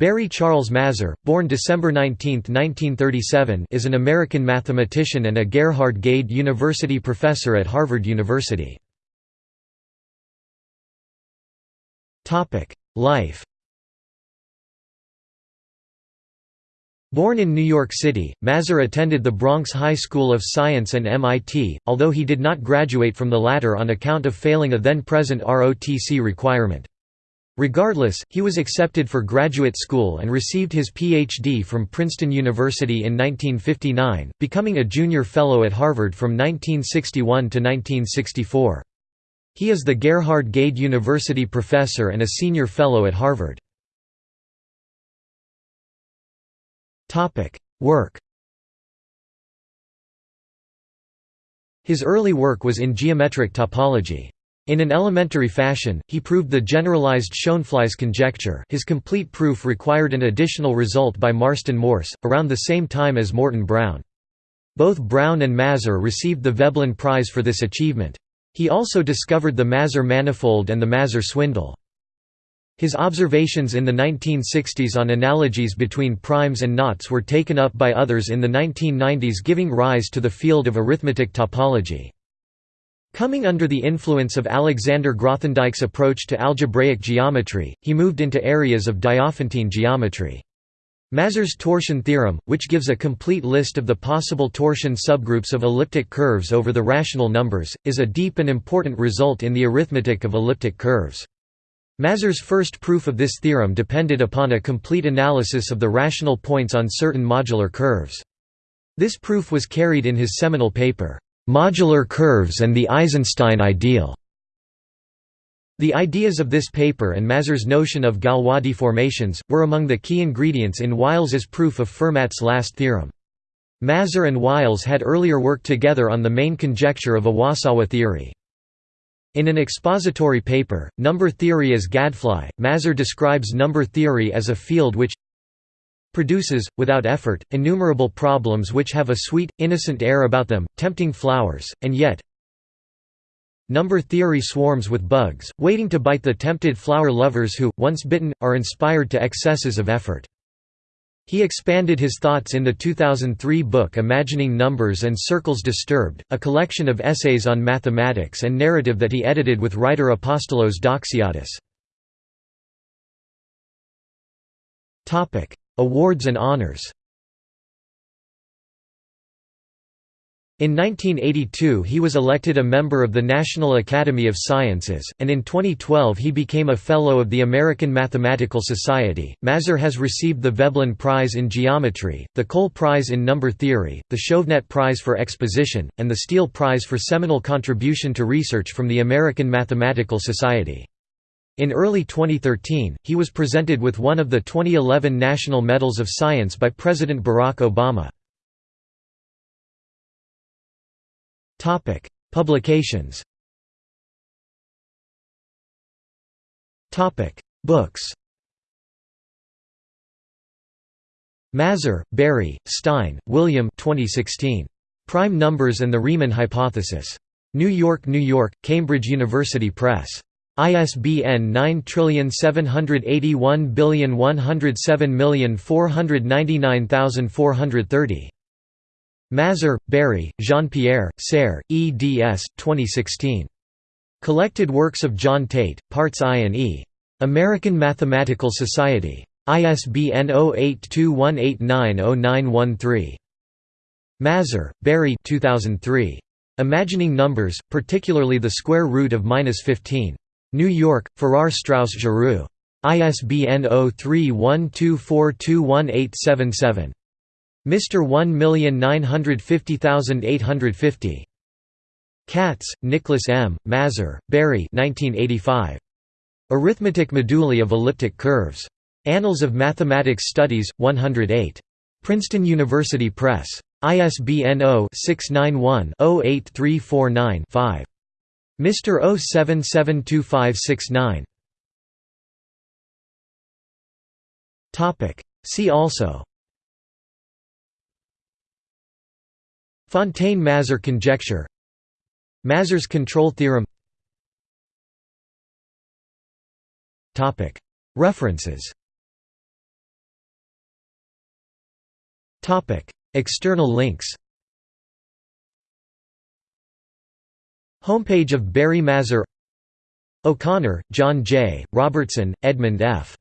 Barry Charles Mazur, born December 19, 1937 is an American mathematician and a Gerhard Gade University professor at Harvard University. Life Born in New York City, Mazur attended the Bronx High School of Science and MIT, although he did not graduate from the latter on account of failing a then-present ROTC requirement. Regardless, he was accepted for graduate school and received his Ph.D. from Princeton University in 1959, becoming a junior fellow at Harvard from 1961 to 1964. He is the Gerhard Gade University professor and a senior fellow at Harvard. Work His early work was in geometric topology. In an elementary fashion, he proved the generalized Schoenflies conjecture his complete proof required an additional result by Marston Morse, around the same time as Morton Brown. Both Brown and Mazur received the Veblen Prize for this achievement. He also discovered the Mazur manifold and the Mazur swindle. His observations in the 1960s on analogies between primes and knots were taken up by others in the 1990s giving rise to the field of arithmetic topology. Coming under the influence of Alexander Grothendieck's approach to algebraic geometry, he moved into areas of Diophantine geometry. Mazur's torsion theorem, which gives a complete list of the possible torsion subgroups of elliptic curves over the rational numbers, is a deep and important result in the arithmetic of elliptic curves. Mazur's first proof of this theorem depended upon a complete analysis of the rational points on certain modular curves. This proof was carried in his seminal paper, Modular curves and the Eisenstein ideal. The ideas of this paper and Mazur's notion of Galois deformations, were among the key ingredients in Wiles's proof of Fermat's last theorem. Mazur and Wiles had earlier worked together on the main conjecture of Iwasawa theory. In an expository paper, Number Theory as Gadfly, Mazur describes number theory as a field which produces, without effort, innumerable problems which have a sweet, innocent air about them, tempting flowers, and yet number theory swarms with bugs, waiting to bite the tempted flower lovers who, once bitten, are inspired to excesses of effort. He expanded his thoughts in the 2003 book Imagining Numbers and Circles Disturbed, a collection of essays on mathematics and narrative that he edited with writer Apostolos Doxiadis. Awards and honors In 1982 he was elected a member of the National Academy of Sciences, and in 2012 he became a Fellow of the American Mathematical Society. Mazur has received the Veblen Prize in Geometry, the Cole Prize in Number Theory, the Chauvenet Prize for Exposition, and the Steele Prize for seminal contribution to research from the American Mathematical Society. In early 2013, he was presented with one of the 2011 National Medals of Science by President Barack Obama. Publications Books Mazur, Barry, Stein, William 2016. Prime Numbers and the Riemann Hypothesis. New York, New York, Cambridge University Press. ISBN 9781107499430. Mazur, Barry, Jean-Pierre, Serre, eds. 2016. Collected Works of John Tate, Parts I and E. American Mathematical Society. ISBN 0821890913. Mazur, Barry 2003. Imagining Numbers, particularly the square root of minus 15. New York, Farrar Straus Giroux. ISBN 0312421877. Mr. 1950850. Katz, Nicholas M., Mazur, Barry 1985. Arithmetic Moduli of Elliptic Curves. Annals of Mathematics Studies, 108. Princeton University Press. ISBN 0-691-08349-5. Mr. 0772569 See also Fontaine–Mazur conjecture Mazur's control theorem Topic. References Topic. External links Homepage of Barry Mazur O'Connor, John J., Robertson, Edmund F.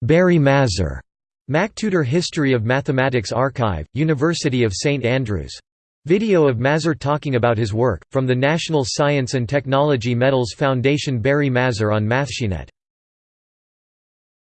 Barry Mazur. MacTutor History of Mathematics Archive, University of St Andrews. Video of Mazur talking about his work, from the National Science and Technology Medals Foundation Barry Mazur on MathSciNet